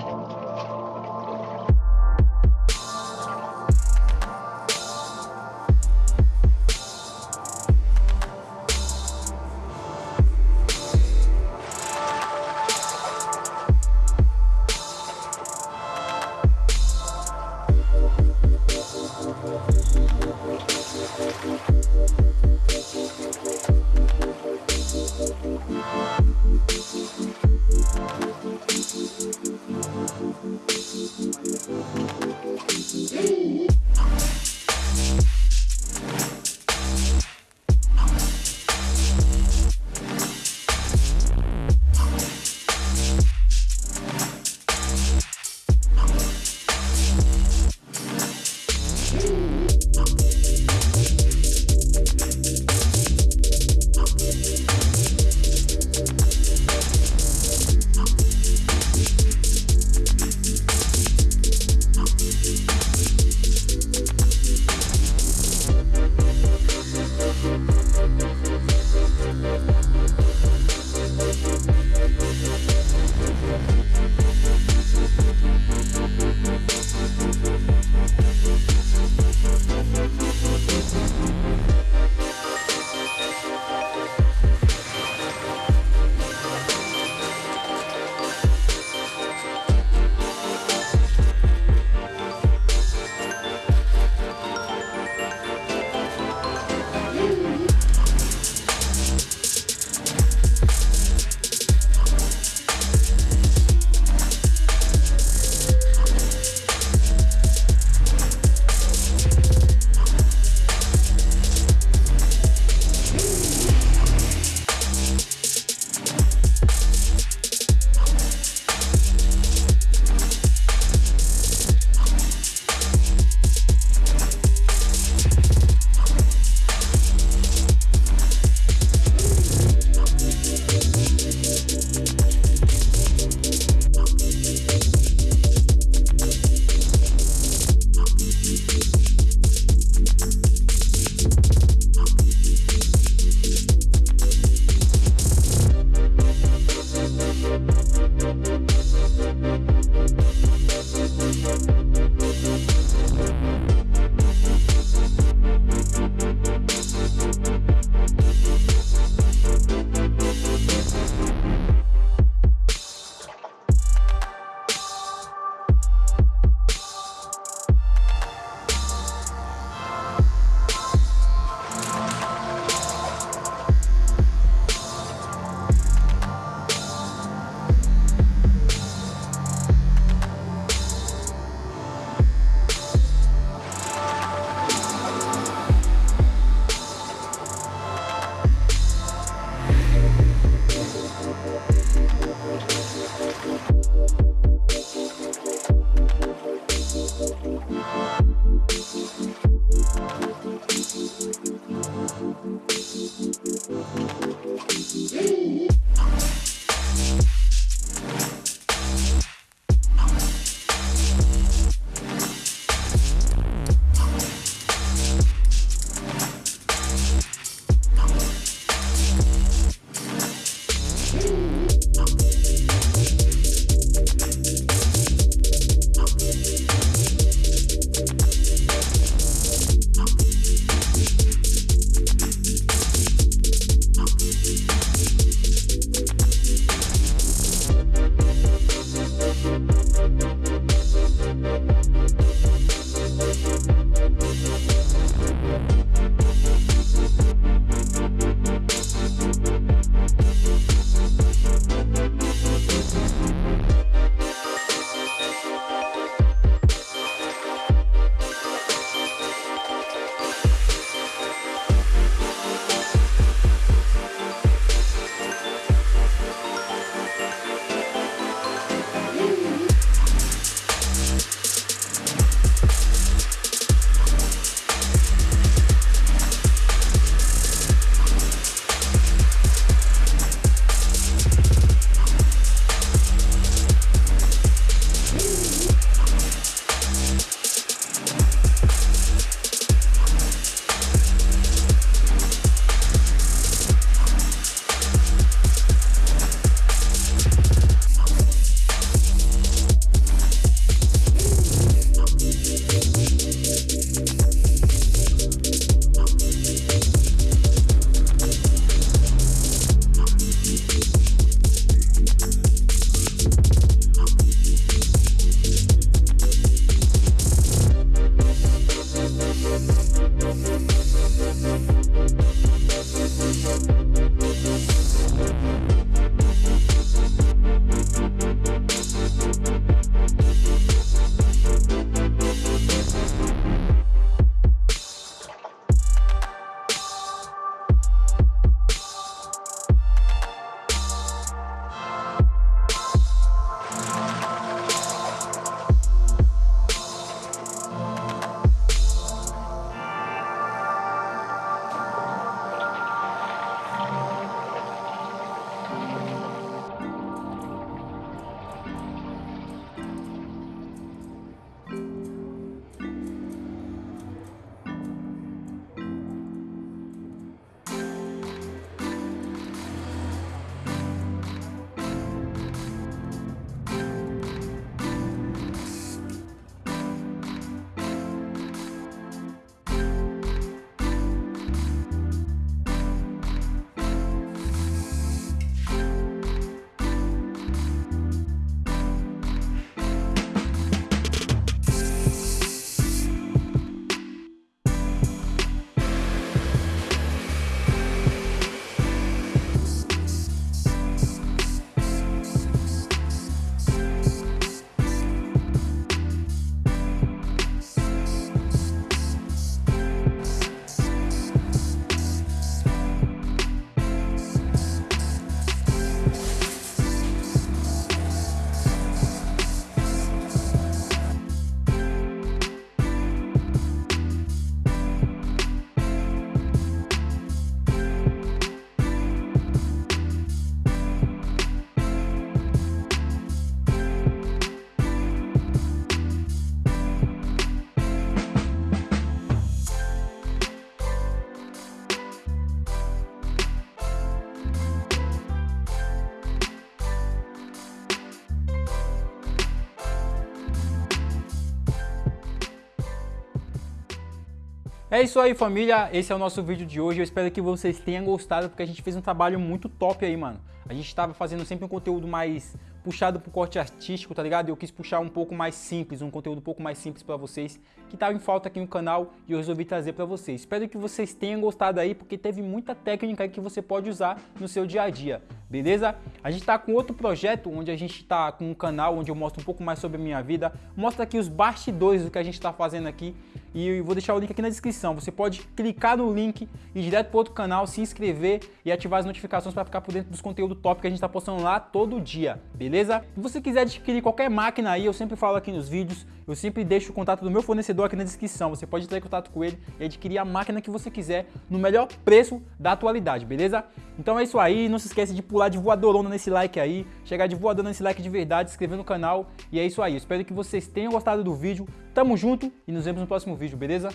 何? Hey! É isso aí, família. Esse é o nosso vídeo de hoje. Eu espero que vocês tenham gostado, porque a gente fez um trabalho muito top aí, mano. A gente estava fazendo sempre um conteúdo mais puxado pro corte artístico, tá ligado? Eu quis puxar um pouco mais simples, um conteúdo um pouco mais simples para vocês, que tava em falta aqui no canal e eu resolvi trazer para vocês. Espero que vocês tenham gostado aí, porque teve muita técnica aí que você pode usar no seu dia a dia, beleza? A gente tá com outro projeto, onde a gente tá com um canal onde eu mostro um pouco mais sobre a minha vida, mostra aqui os bastidores do que a gente tá fazendo aqui e eu vou deixar o link aqui na descrição. Você pode clicar no link e ir direto para outro canal, se inscrever e ativar as notificações para ficar por dentro dos conteúdos top que a gente está postando lá todo dia, beleza? Se você quiser adquirir qualquer máquina aí, eu sempre falo aqui nos vídeos, eu sempre deixo o contato do meu fornecedor aqui na descrição. Você pode entrar em contato com ele e adquirir a máquina que você quiser no melhor preço da atualidade, beleza? Então é isso aí, não se esquece de pular de voadorona nesse like aí, chegar de voadorona nesse like de verdade, se inscrever no canal e é isso aí. Eu espero que vocês tenham gostado do vídeo. Tamo junto e nos vemos no próximo vídeo, beleza?